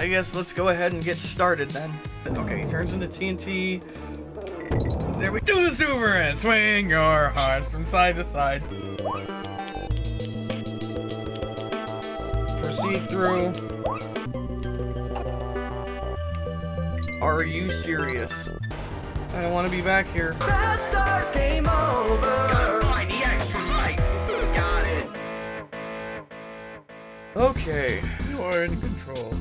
I guess let's go ahead and get started then. Okay, he turns into TNT. There we Do the Superman! Swing your hearts from side to side. proceed through. Are you serious? I don't want to be back here. Bad start, game over. find the extra life. Got it. Okay. You are in control.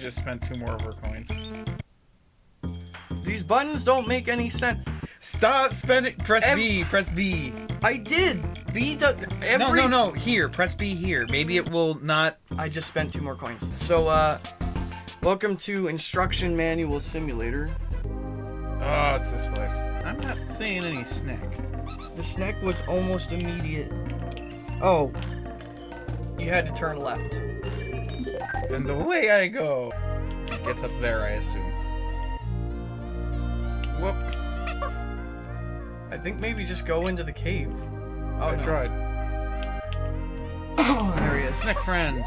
Just spent two more of her coins. These buttons don't make any sense. Stop spending. Press Ev- B. Press B. I did. B does. Every... No, no, no. Here. Press B here. Maybe it will not. I just spent two more coins. So, uh, welcome to Instruction Manual Simulator. Oh, it's this place. I'm not seeing any snack. The snack was almost immediate. Oh. You had to turn left. And the way I go. It gets up there, I assume. Whoop. I think maybe just go into the cave. Oh, I no. tried. Oh, there he is. Snack friend.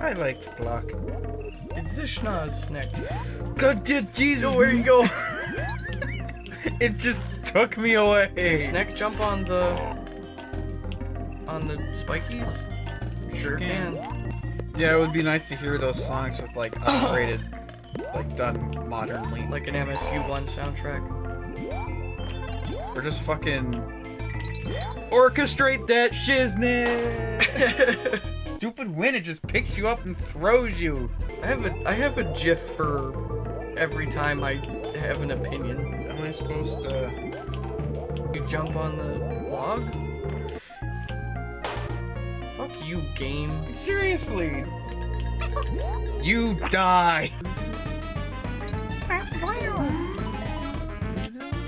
I like to block. It's the schnoz snack. God did Jesus. Yo, where you go? It just took me away. Can snack jump on the on the spikies? Sure can. can. Yeah, it would be nice to hear those songs with like upgraded, like done modernly. Like an MSU1 soundtrack. Or just fucking orchestrate that shiznit. Stupid wind, it just picks you up and throws you. I have a I have a GIF for every time I have an opinion. Am I supposed to? You jump on the log? Fuck you, game. Seriously? You die.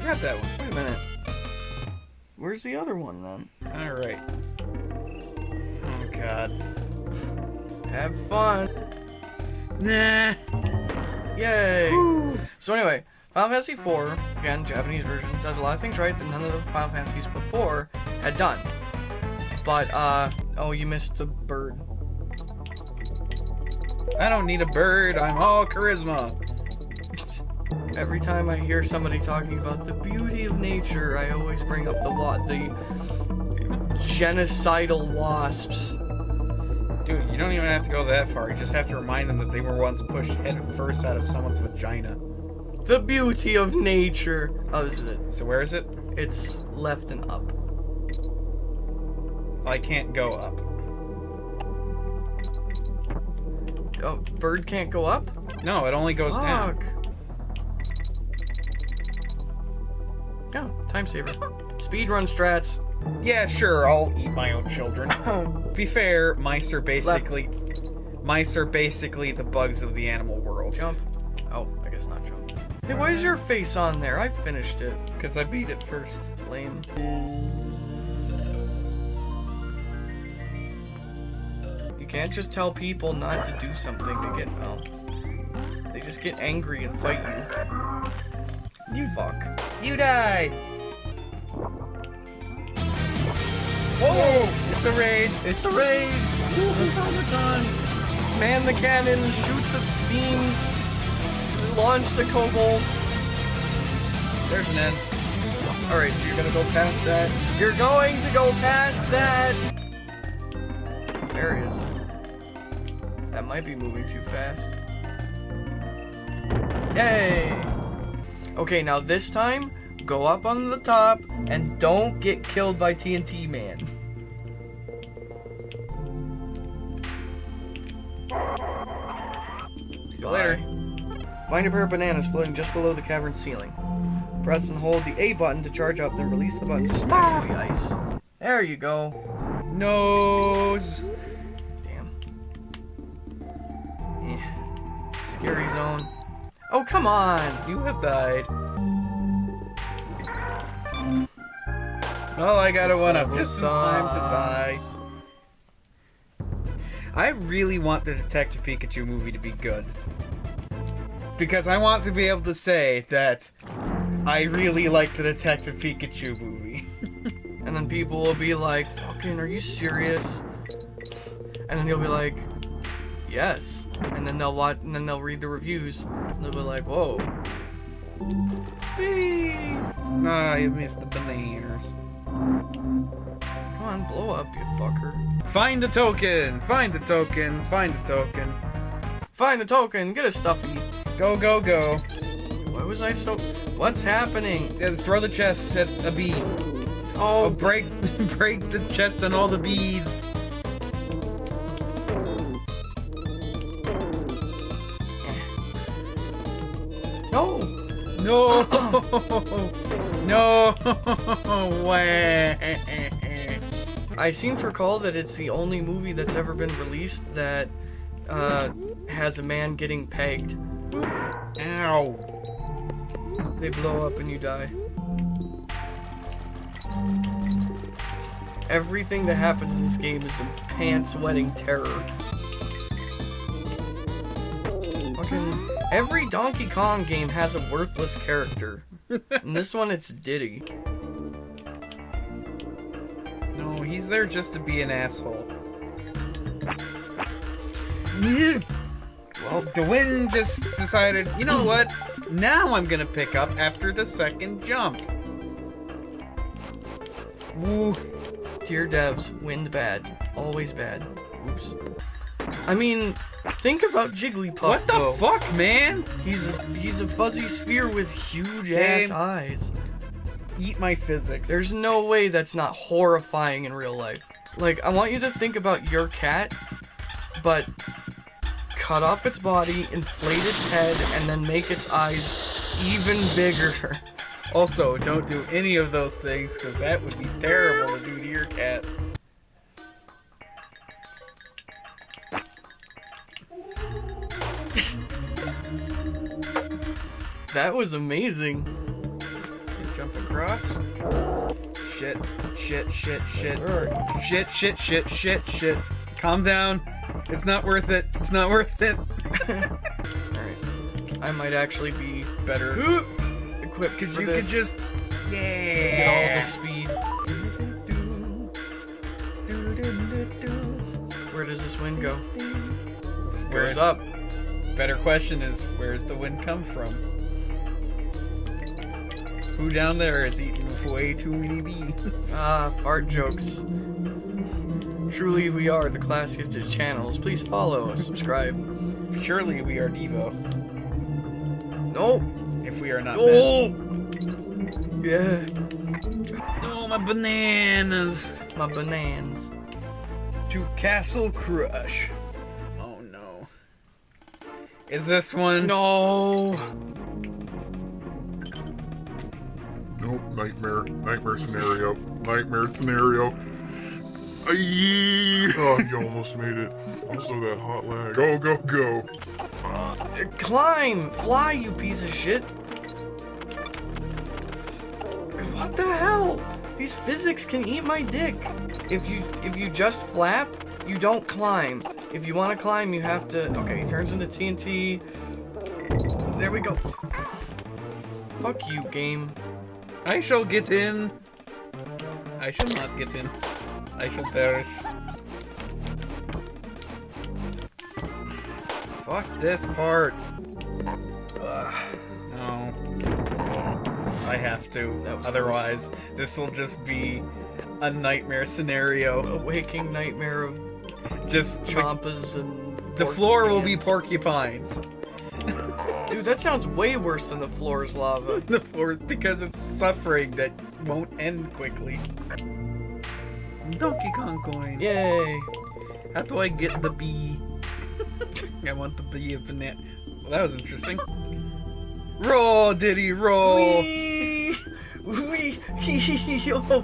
Got that one. Wait a minute. Where's the other one then? All right. Oh God. Have fun. Nah. Yay! So anyway, Final Fantasy IV, again, Japanese version, does a lot of things right that none of the Final Fantasies before had done. But, uh, oh, you missed the bird. I don't need a bird. I'm all charisma. Every time I hear somebody talking about the beauty of nature, I always bring up the wa- the genocidal wasps. Dude, you don't even have to go that far. You just have to remind them that they were once pushed head first out of someone's vagina. The beauty of nature. Oh, this is it. So where is it? It's left and up. I can't go up. Oh, bird can't go up? No, it only goes down. Fuck. Oh, time saver. Speedrun strats. Yeah, sure, I'll eat my own children. Oh. To be fair, mice are basically mice are basically the bugs of the animal world. Jump. Oh, I guess not jump. Hey, why is your face on there? I finished it. Because I beat it first. Lame. Can't just tell people not to do something to get well. They just get angry and fight you. You fuck. You die! Whoa! It's a raid! It's a raid! Man the cannon, shoot the beams, launch the kobold. There's an end. Alright, so you're gonna go past that. You're going to go past that! There he is. Might be moving too fast. Yay! Okay, now this time, go up on the top and don't get killed by TNT Man. See you later. Find a pair of bananas floating just below the cavern ceiling. Press and hold the A button to charge up, then release the button to smash through the ice. There you go. Nose! Scary zone. Oh, come on! You have died. Well, I got a one up just in time to die. I really want the Detective Pikachu movie to be good. Because I want to be able to say that I really like the Detective Pikachu movie. And then people will be like, fucking, are you serious? and then you'll be like, yes, and then they'll watch, and then they'll read the reviews, and they'll be like, whoa. Whee! Ah, you missed the bananas. Come on, blow up, you fucker. Find the token! Find the token! Find the token! Find the token, get a stuffy. Go, go, go. Why was I so? What's happening? Yeah, throw the chest at a bee. Oh, Oh, break, break the chest on all the bees. No, no way. I seem to recall that it's the only movie that's ever been released that uh, has a man getting pegged. Ow. They blow up and you die. Everything that happens in this game is a pants-wetting terror. Every Donkey Kong game has a worthless character. In this one, it's Diddy. No, he's there just to be an asshole. Well, the wind just decided, you know what? Now I'm gonna pick up after the second jump. Woo. Dear devs, wind bad. Always bad. Oops. I mean, think about Jigglypuff. What the though. fuck, man? He's a, he's a fuzzy sphere with huge Game. ass eyes. Eat my physics. There's no way that's not horrifying in real life. Like, I want you to think about your cat, but cut off its body, inflate its head, and then make its eyes even bigger. Also, don't do any of those things because that would be terrible to do to your cat. That was amazing. Jump across. Shit, shit, shit, shit. Shit, shit, shit, shit, shit. Calm down. It's not worth it. It's not worth it. Alright. I might actually be Better. equipped Because you this. could just. get all the speed. Where does this wind go? Where's Where's up? Better question is, where's the wind come from? Who down there is eating way too many bees? Ah, fart jokes. Truly, we are the class gifted channels. Please follow, subscribe. Surely we are Devo. No, If we are not. no. Yeah, men. Oh, my bananas. my bananas. To Castle Crush. Oh no. Is this one? No. Nightmare, nightmare scenario, nightmare scenario. Aye. Oh, you almost made it. Also, that hot lag. Go, go, go. Uh, climb, fly, you piece of shit. What the hell? These physics can eat my dick. If you if you just flap, you don't climb. If you want to climb, you have to. Okay, it turns into TNT. There we go. Fuck you, game. I shall get in. I shall not get in. I shall perish. Fuck this part. Ugh, no. I have to. Otherwise, this will just be a nightmare scenario. A waking nightmare of Just chompas and. the floor will be porcupines. Porcupines. Dude, that sounds way worse than the floor is lava. the floor because it's suffering that won't end quickly. Donkey Kong coin. Yay! How do I get the bee? I want the bee of banana. Well, that was interesting. Roll, Diddy, roll. Wee! Wee! Yo!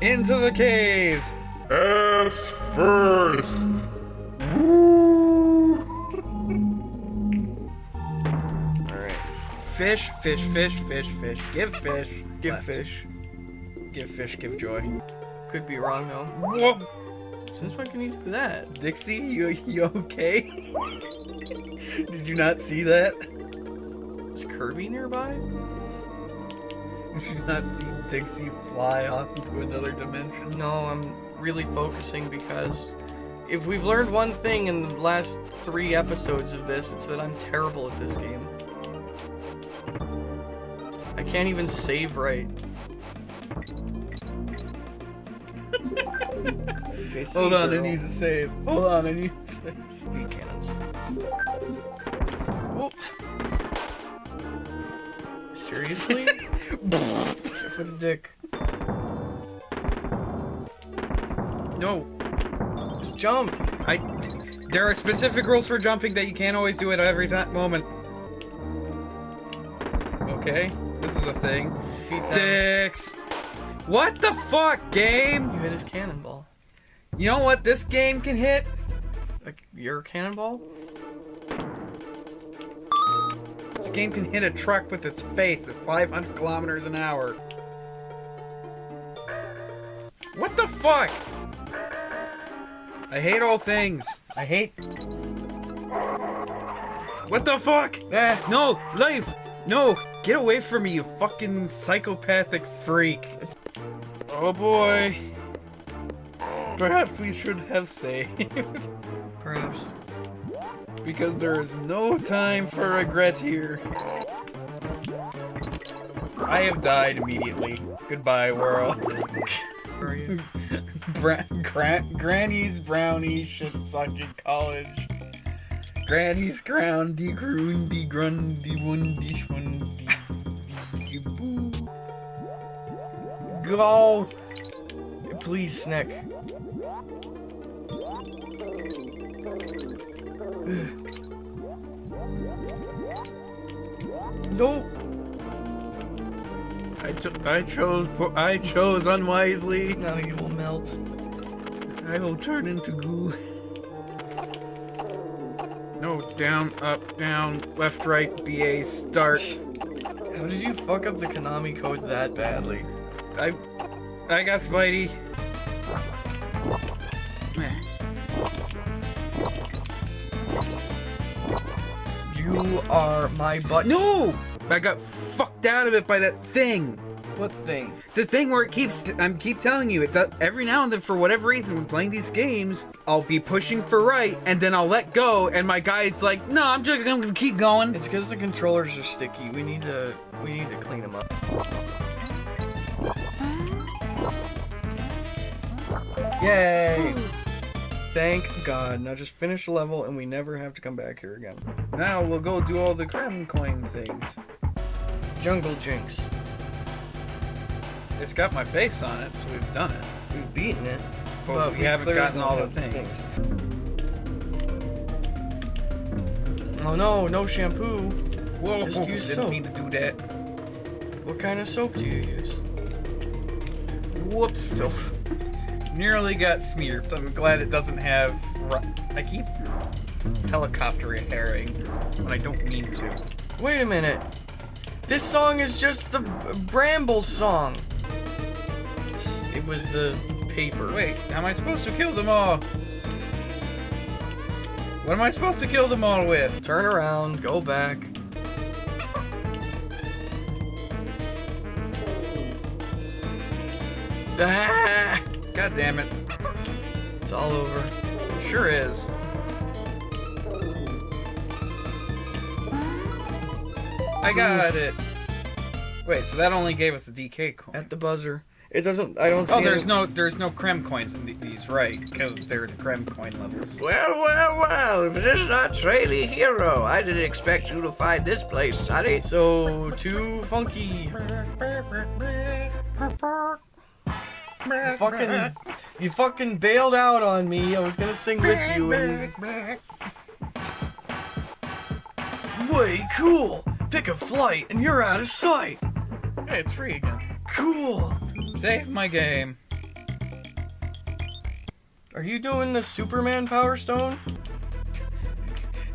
Into the caves. Ass first. Fish, fish, fish, fish, fish. Give fish. Give Left. fish. Give fish, give joy. Could be wrong though. Whoa. Since when can you do that? Dixie, you, you okay? Did you not see that? Is Kirby nearby? Did you not see Dixie fly off into another dimension? No, I'm really focusing because if we've learned one thing in the last three episodes of this, it's that I'm terrible at this game. Can't even save right. Hold on, I need to save. Hold on, I need to save. Feed cannons. Whoop. Seriously? what a dick. No, Just jump. I. There are specific rules for jumping that you can't always do it every time moment. Okay, this is a thing. Dicks. What the fuck, game? You hit his cannonball. You know what this game can hit? Like your cannonball? This game can hit a truck with its face at 500 kilometers an hour. What the fuck? I hate all things. I hate. What the fuck? Eh. No, life! No! Get away from me, you fucking psychopathic freak! Oh boy. Perhaps we should have saved. Perhaps. because there is no time for regret here. I have died immediately. Goodbye, world. Where are you? Bra- gra- Granny's brownie shit sucking college. Granny's crown, de groon, de grun, de one, de shun, de- boo. Go! Please, Snick. Nope. I, cho- I chose po- I chose unwisely. Now you will melt. I will turn into goo. No, down, up, down, left, right, BA, start. How did you fuck up the Konami code that badly? I, I got Spidey. You are my butt. No! I got fucked out of it by that thing. What thing? The thing where it keeps, I'm keep telling you, it does, every now and then, for whatever reason, when playing these games, I'll be pushing for right, and then I'll let go, and my guy's like, no, I'm just gonna keep going. It's because the controllers are sticky. We need to we need to clean them up. Yay! Thank God. Now just finish the level and we never have to come back here again. Now we'll go do all the crown coin things. Jungle Jinx. It's got my face on it, so we've done it. We've beaten it. But, we, we haven't gotten all the the things. Oh no, no shampoo. Whoa, Just use didn't soap. mean to do that. What kind of soap do you use? Whoops. Nearly got smeared. I'm glad it doesn't have. I keep helicopter herring when I don't mean to. Wait a minute. This song is just the Bramble song. It was the paper. Wait, am I supposed to kill them all? What am I supposed to kill them all with? Turn around, go back. Ah! God damn it. It's all over. Sure is. I got it. Wait, so that only gave us the DK coin. At the buzzer. It doesn't. I don't oh, see. Oh, there's any- no there's no Kremkoins in these, right? Because they're the Kremkoin levels. Well, well, well, if it is not Trady Hero, I didn't expect you to find this place, Sonny. So too funky. You fucking, you fucking bailed out on me. I was gonna sing with you. And... Way cool. Pick a flight and you're out of sight. Hey, it's free again. Cool. Save my game. Are you doing the Superman Power Stone?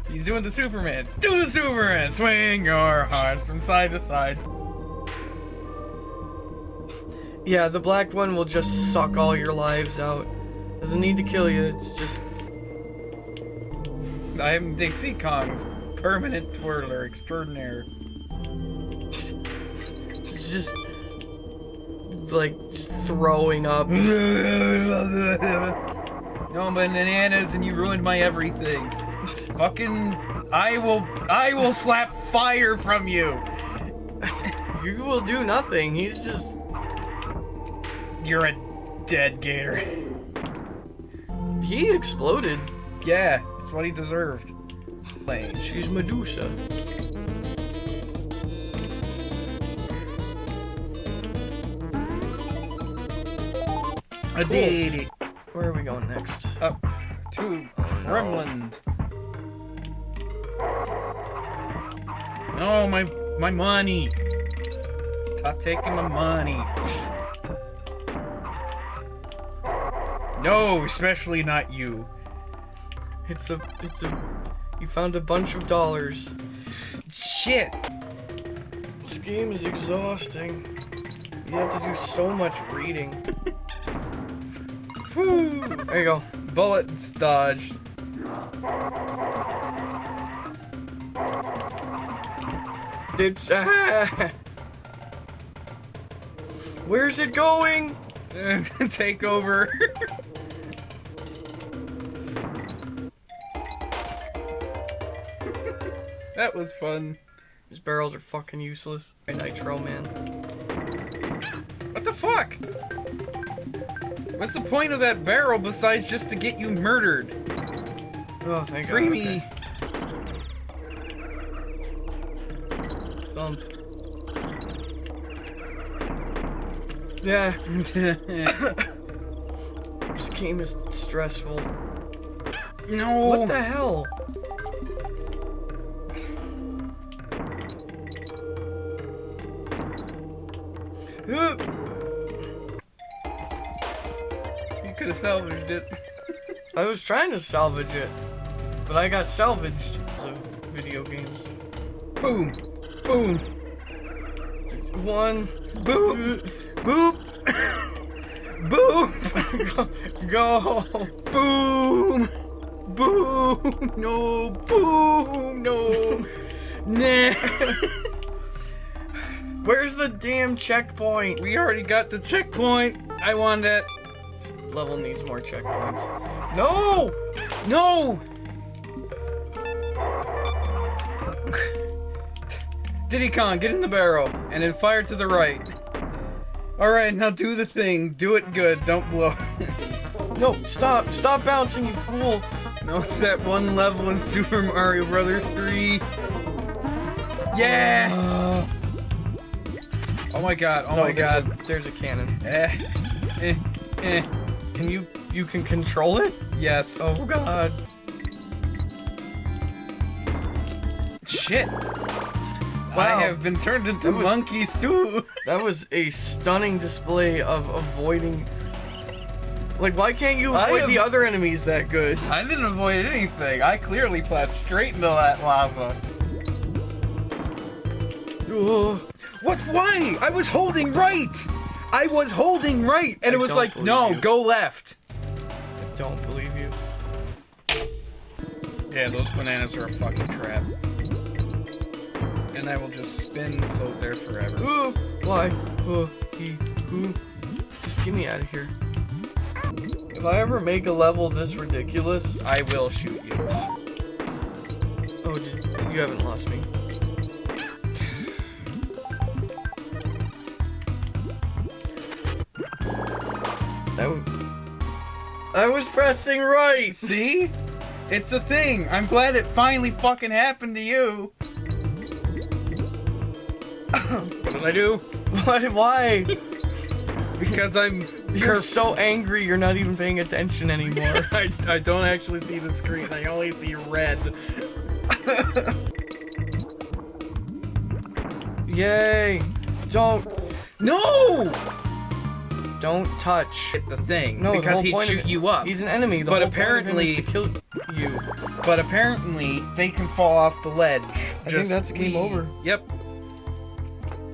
He's doing the Superman. Do the Superman. Swing your hearts from side to side. Yeah, the black one will just suck all your lives out. Doesn't need to kill you. It's just I'm Dixie Kong, permanent twirler extraordinaire. It's just like throwing up. no bananas, and you ruined my everything. Fucking, I will, I will slap fire from you. You will do nothing. He's just. You're a dead gator. He exploded. Yeah, that's what he deserved. She's Medusa. Did. Where are we going next? Up to oh, Kremlin. No, my my money. Stop taking my money. No, especially not you. It's a. It's a. You found a bunch of dollars. Shit. This game is exhausting. You have to do so much reading. There you go. Bullets dodged. It's. Where's it going? Take over. that was fun. These barrels are fucking useless. Nitro, man. What the fuck? What's the point of that barrel besides just to get you murdered? Oh, thank Free God. me. Okay. Thump. Yeah, this game is stressful. no. What the hell? It. I was trying to salvage it, but I got salvaged of video games. Boom. Boom. One, boop, boop, boop, go, Boom. Boom. No. Boom. No. Nah. Where's the damn checkpoint? we already got the checkpoint. I want that. Level needs more checkpoints. No! No. Diddy Kong, get in the barrel and then fire to the right. All right, now do the thing. Do it good. Don't blow. No, stop! Stop bouncing, you fool! no, it's that one level in Super Mario Brothers 3. Yeah. Uh, Oh my god. Oh no, my there's god. a- there's a cannon. Eh. Eh. Eh. Can you you can control it? Yes. Oh god. Uh, shit. Wow. I have been turned into That was- monkey stew. That was a stunning display of avoiding. Like, why can't you avoid am- the other enemies that good? I didn't avoid anything. I clearly flat straight into that lava. Ugh. What? Why? I was holding right. I was holding right, and I it was like, no, you. go left. I don't believe you. Yeah, those bananas are a fucking trap. And I will just spin and float there forever. Ooh, why? Uh, he, who? Just get me out of here. If I ever make a level this ridiculous, I will shoot you. oh, you haven't lost me. I, w- I was pressing right. See? It's a thing. I'm glad it finally fucking happened to you. what did I do? Why? Why? Because I'm. You're so angry. You're not even paying attention anymore. I, I don't actually see the screen. I only see red. Yay! Don't, no! Don't touch. The thing No, because whole he'd shoot you up. He's an enemy. The But whole point of him is apparently- to kill you. But apparently, they can fall off the ledge. I think that's game over. Yep.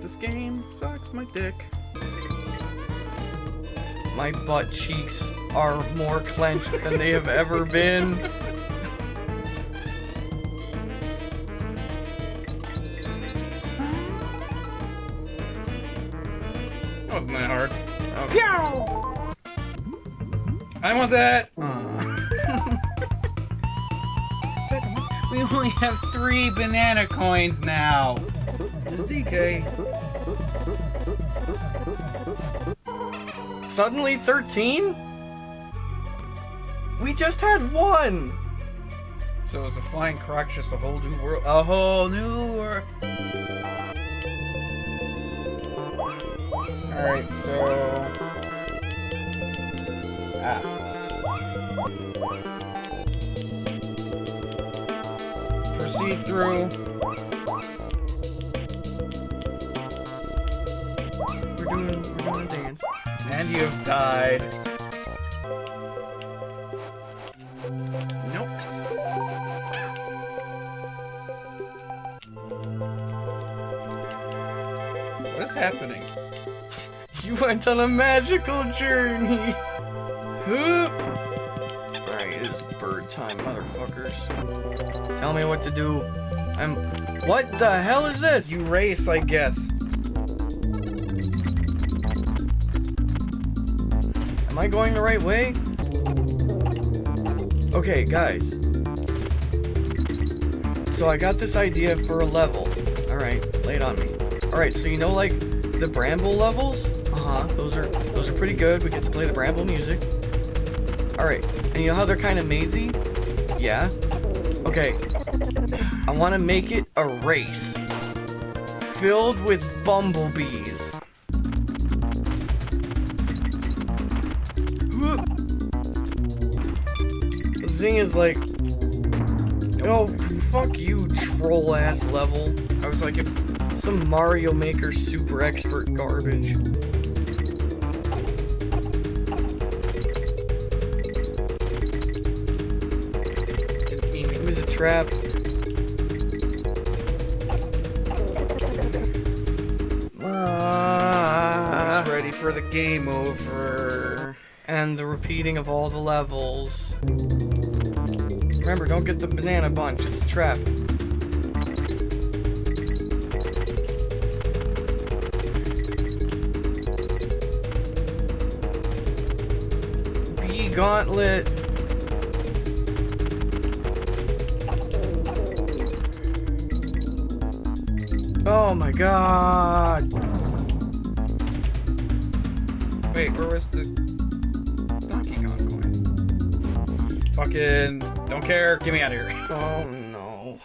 This game sucks my dick. My butt cheeks are more clenched than they have ever been. That wasn't that hard. Pew! I want that. We only have three banana coins now. It's DK. Suddenly 13? We just had one! So is a flying croc's just a whole new world? A whole new world. Alright, so. Ah. Proceed through. We're doing, we're doing a dance. And you've died. Went on a magical journey! Alright, it's bird time, motherfuckers. Tell me what to do. I'm. What the hell is this? You race, I guess. Am I going the right way? Okay, guys. So I got this idea for a level. Alright, lay it on me. Alright, so you know like the Bramble levels? Those are those are pretty good. We get to play the Bramble music. Alright. And you know how they're kinda mazy? Yeah. Okay. I wanna make it a race. Filled with bumblebees. This thing is like Oh, fuck you, troll ass level. I was like, if Some Mario Maker super expert garbage. Trap. Ah. It's ready for the game over. and the repeating of all the levels. Remember, don't get the banana bunch, it's a trap. B gauntlet. My god. Wait, where was the Donkey Kong coin? Fucking don't care. Get me out of here. Oh no.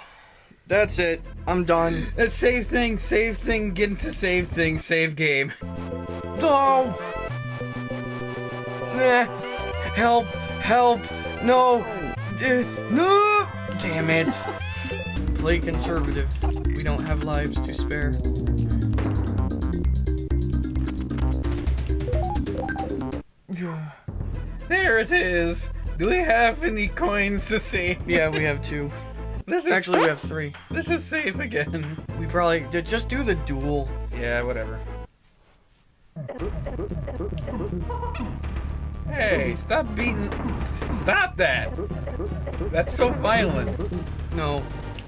That's it. I'm done. Let's save thing, save thing, get into save thing, save game. No! Nah. Help! Help! No! Uh, no! Damn it. Play conservative. We don't have lives to spare. There it is. Do we have any coins to save? Yeah, we have two. This is Actually, we have three. This is safe again. We probably did just do the duel. Yeah, whatever. Hey, stop beating. Stop that! That's so violent. No,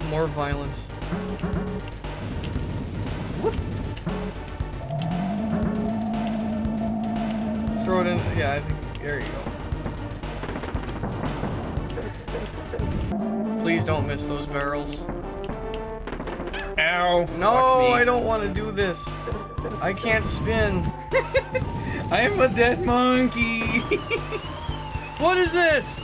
more violence. Throw it in. Yeah, I think. There you go. Please don't miss those barrels. Ow. No. I don't want to do this. I can't spin. I'm a dead monkey. What is this?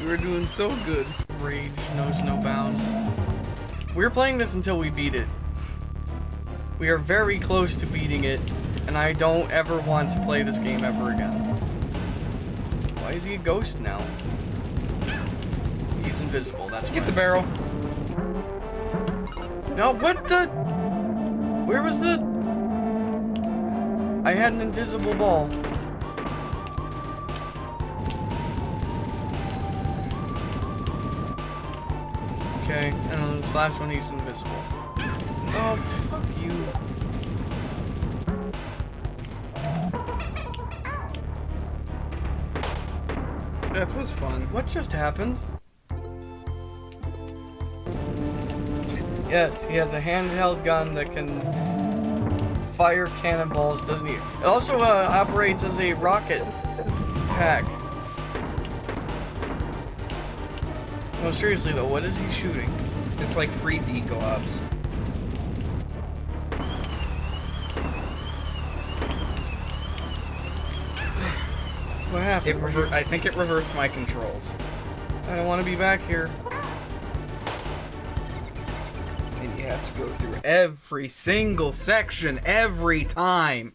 We were doing so good. Rage knows no bounds. We're playing this until we beat it. We are very close to beating it, and I don't ever want to play this game ever again. Why is he a ghost now? He's invisible, that's Get why. the barrel. No, what the? Where was the? I had an invisible ball. This last one he's invisible. Oh, fuck you. That was fun. What just happened? Yes, he has a handheld gun that can fire cannonballs, doesn't he? It also uh, operates as a rocket pack. No, seriously though, what is he shooting? It's like freezy gloves. What happened? It rever- I think it reversed my controls. I don't want to be back here. And you have to go through every single section every time.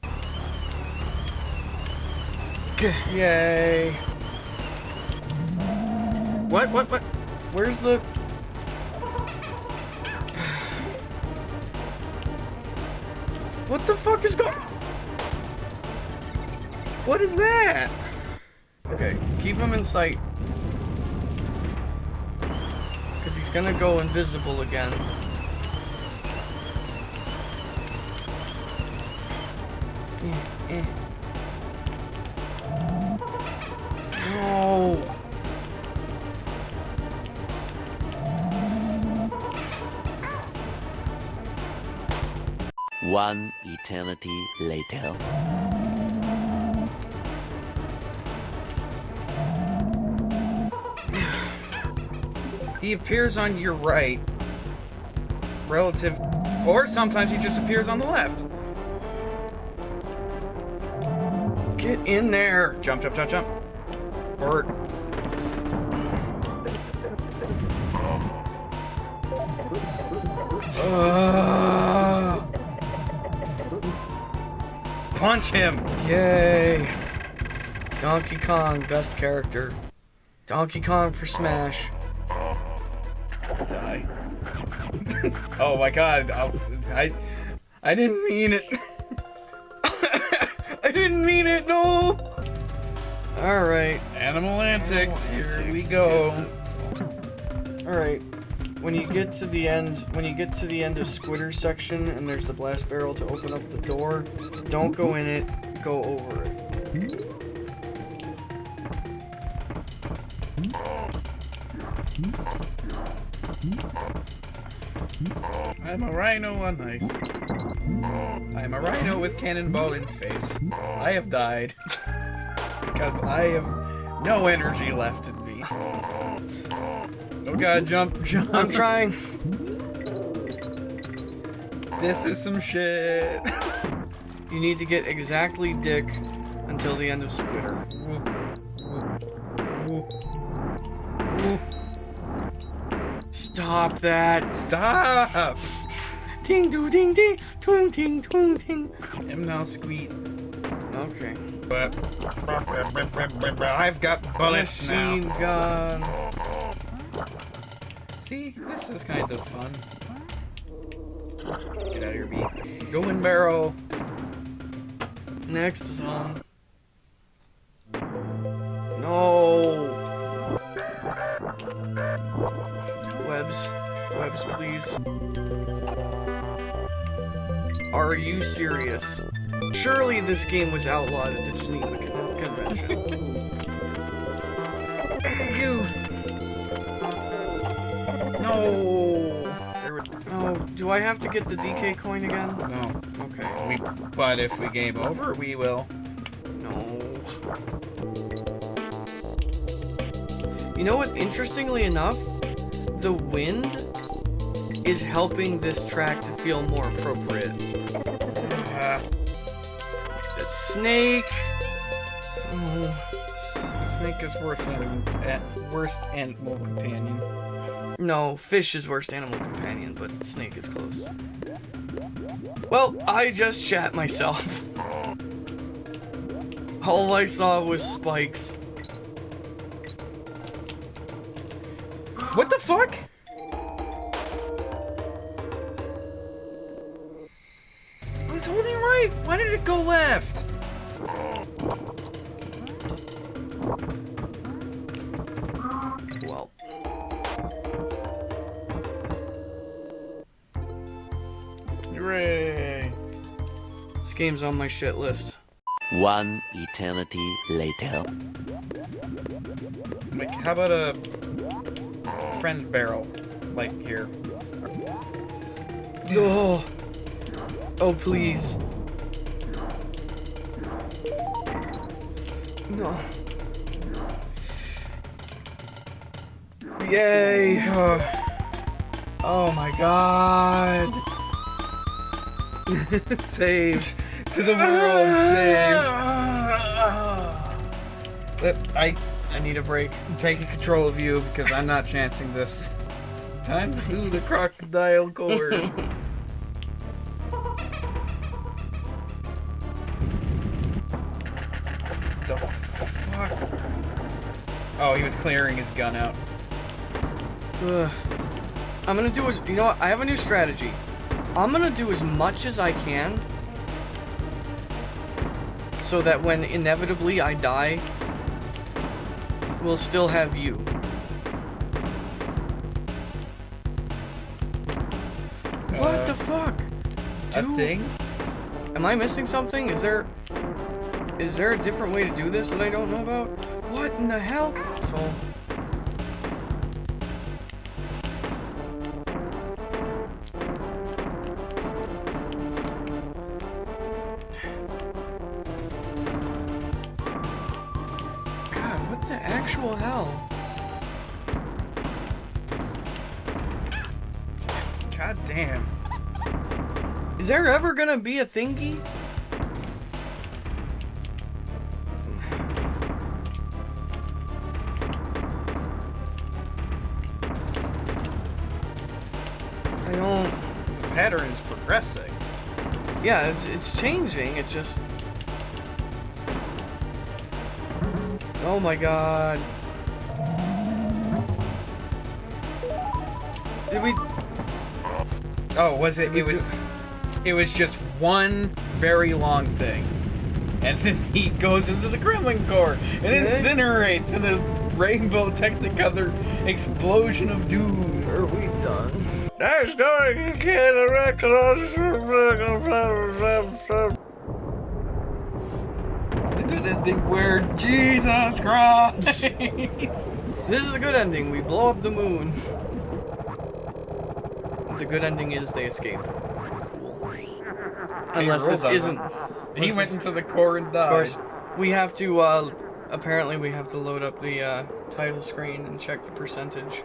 Yay. What? What? What? Where's the... What the fuck is going... What is that? Okay, keep him in sight. Because he's gonna go invisible again. Eh, eh. One eternity later. He appears on your right, relative, or sometimes he just appears on the left. Get in there. Jump, jump, jump, jump. Or Uh, punch him. yay. Donkey Kong, best character. Donkey Kong for Smash. Die. oh my god. I I didn't mean it. I didn't mean it, no! Alright, Animal antics. Animal Here we antics. go. alright. When you get to the end, when you get to the end of Squitter section and there's the blast barrel to open up the door, don't go in it, go over it. I'm a rhino on ice. I'm a rhino with cannonball in face. I have died because I have no energy left me. Oh god, jump, jump. I'm trying. This is some shit. You need to get exactly Dick until the end of Squitter. Stop that! Stop! Ding doo ding ding, twing ting twing ting. I'm now squeak. Okay. But I've got bullets Machine now. gun. See, this is kind of fun. Get out of here, bee. Go in barrel. Next is on. No. Webs. Webs, please. Are you serious? Surely this game was outlawed at the Geneva Con- Convention. you. Oh, do I have to get the DK coin again? No. Okay. We, but if we game over, we will. No. You know what? Interestingly enough, the wind is helping this track to feel more appropriate. Uh, The snake. Oh, Snake is worst animal, eh, worst animal companion. No, fish is worst animal companion, but snake is close. Well, I just shat myself. All I saw was spikes. What the fuck? I was holding right. Why did it go left? game's on my shit list. One eternity later. Like, how about a friend barrel? Like, here. Oh! Oh, please. No. Yay! Oh, oh my god! Saved. To the world, saved. Let- uh, I I need a break. I'm taking control of you because I'm not chancing this. Time to do the Krocodile Kore. the fuck? Oh, he was clearing his gun out. Ugh. I'm gonna do as you know what? I have a new strategy. I'm gonna do as much as I can so that when inevitably I die, we'll still have you. What Uh, the fuck? A thing? Am I missing something? Is there is there a different way to do this that I don't know about? What in the hell? So gonna be a thingy? I don't. The pattern is progressing. Yeah, it's it's changing. It just. Oh my god. Did we? Oh, was it? It was. It was just one very long thing, and then he goes into the Kremlin core and Okay. incinerates in a rainbow technicolor explosion of doom. Are we done? There's going to get a record. The good ending where Jesus Christ. This is the good ending. We blow up the moon. The good ending is they escape. Unless this isn't. he went into the core and died. Of course, we have to. uh Apparently, we have to load up the uh, title screen and check the percentage.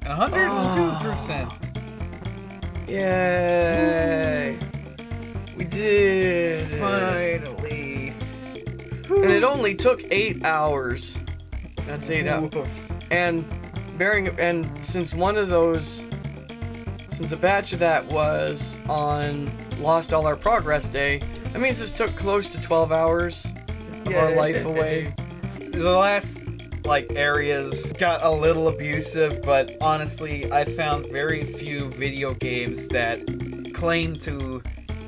102%. Yay! We did. it. Finally. And it only took eight hours. That's eight hours. And bearing and since one of those since a batch of that was on Lost All Our Progress Day, that means this took close to 12 hours of our Yeah. life away. The last like areas got a little abusive, but honestly, I found very few video games that claim to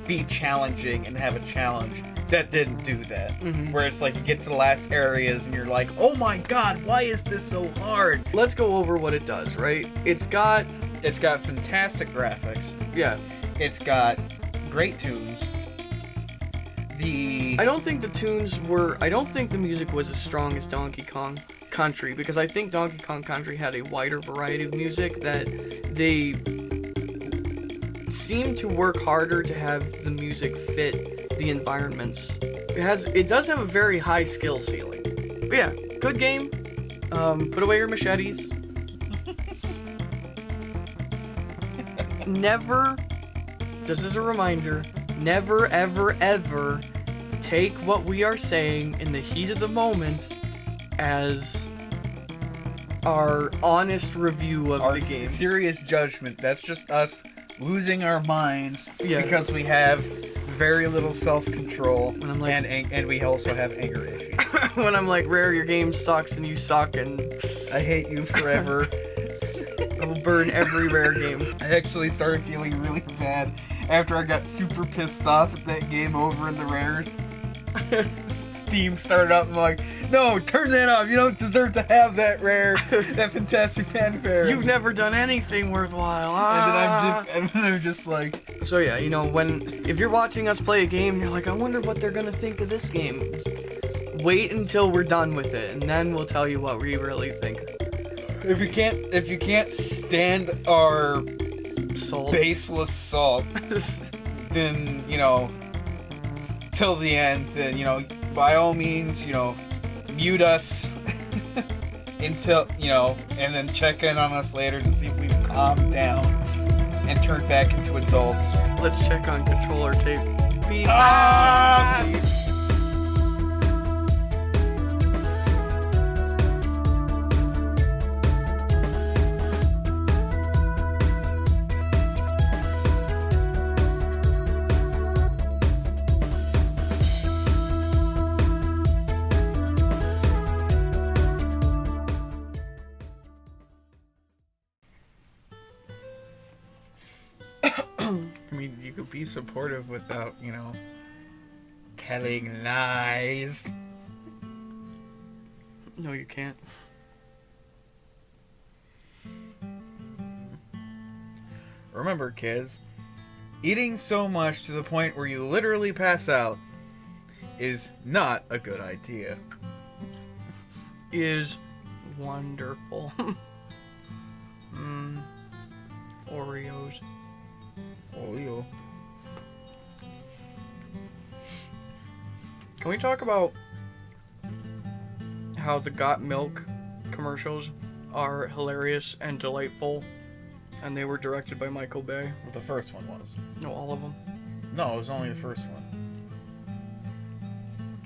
be challenging and have a challenge that didn't do that. Mhm. Where it's like you get to the last areas and you're like, "Oh my god, why is this so hard?" Let's go over what it does, right? It's got It's got fantastic graphics. yeah, It's got great tunes. The I don't think the tunes were I don't think the music was as strong as Donkey Kong Country because I think Donkey Kong Country had a wider variety of music that they seem to work harder to have the music fit the environments. It has it does have a very high skill ceiling. But yeah, good game. Um, put away your machetes. Never just as a reminder, never ever ever take what we are saying in the heat of the moment as our honest review of our the game. serious judgment. That's just us losing our minds Yeah. because we have very little self-control And I'm like- and ang- and we also have anger issues. when I'm like, Rare, your game sucks and you suck and I hate you forever. I will burn every Rare game. I actually started feeling really bad after I got super pissed off at that game over in the rares. Steam started up. and I'm like, no, turn that off. You don't deserve to have that rare, that fantastic fanfare. You've never done anything worthwhile. And then I'm ah. just, and then I'm just like, So yeah, you know, when if you're watching us play a game, you're like, I wonder what they're gonna think of this game. Wait until we're done with it, and then we'll tell you what we really think. If you can't, if you can't stand our Soul. baseless salt, then you know, till the end, then you know, by all means, you know, mute us until you know, and then check in on us later to see if we've calmed down and turned back into adults. Let's check on controller tape. Beep. Ah! I supportive without, you know, telling lies. No, you can't. Remember, kids, eating so much to the point where you literally pass out is not a good idea. Is wonderful. Mmm. Oreos. Oh, Can we talk about how the Got Milk commercials are hilarious and delightful? And they were directed by Michael Bay. Well, the first one was. No, all of them. No, it was only the first one.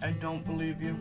I don't believe you.